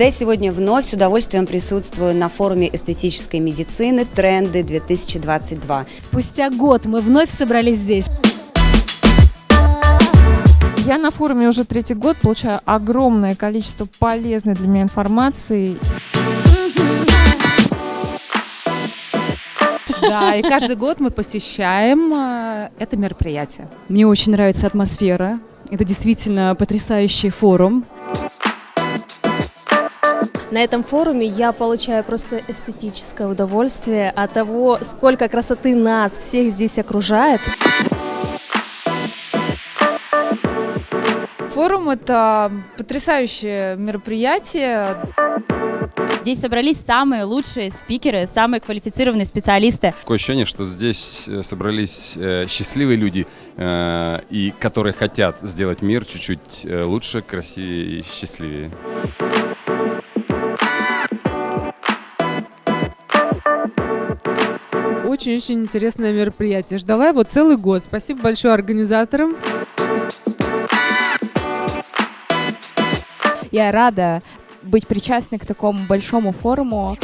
когда я сегодня вновь с удовольствием присутствую на форуме эстетической медицины «Тренды 2022». Спустя год мы вновь собрались здесь. Я на форуме уже третий год, получаю огромное количество полезной для меня информации. Да, и каждый год мы посещаем э, это мероприятие. Мне очень нравится атмосфера. Это действительно потрясающий форум. На этом форуме я получаю просто эстетическое удовольствие от того, сколько красоты нас всех здесь окружает. Форум – это потрясающее мероприятие. Здесь собрались самые лучшие спикеры, самые квалифицированные специалисты. Такое ощущение, что здесь э, собрались э, счастливые люди, э, и которые хотят сделать мир чуть-чуть лучше, красивее и счастливее. Очень-очень интересное мероприятие. Ждала его целый год. Спасибо большое организаторам. Я рада быть причастной к такому большому форуму.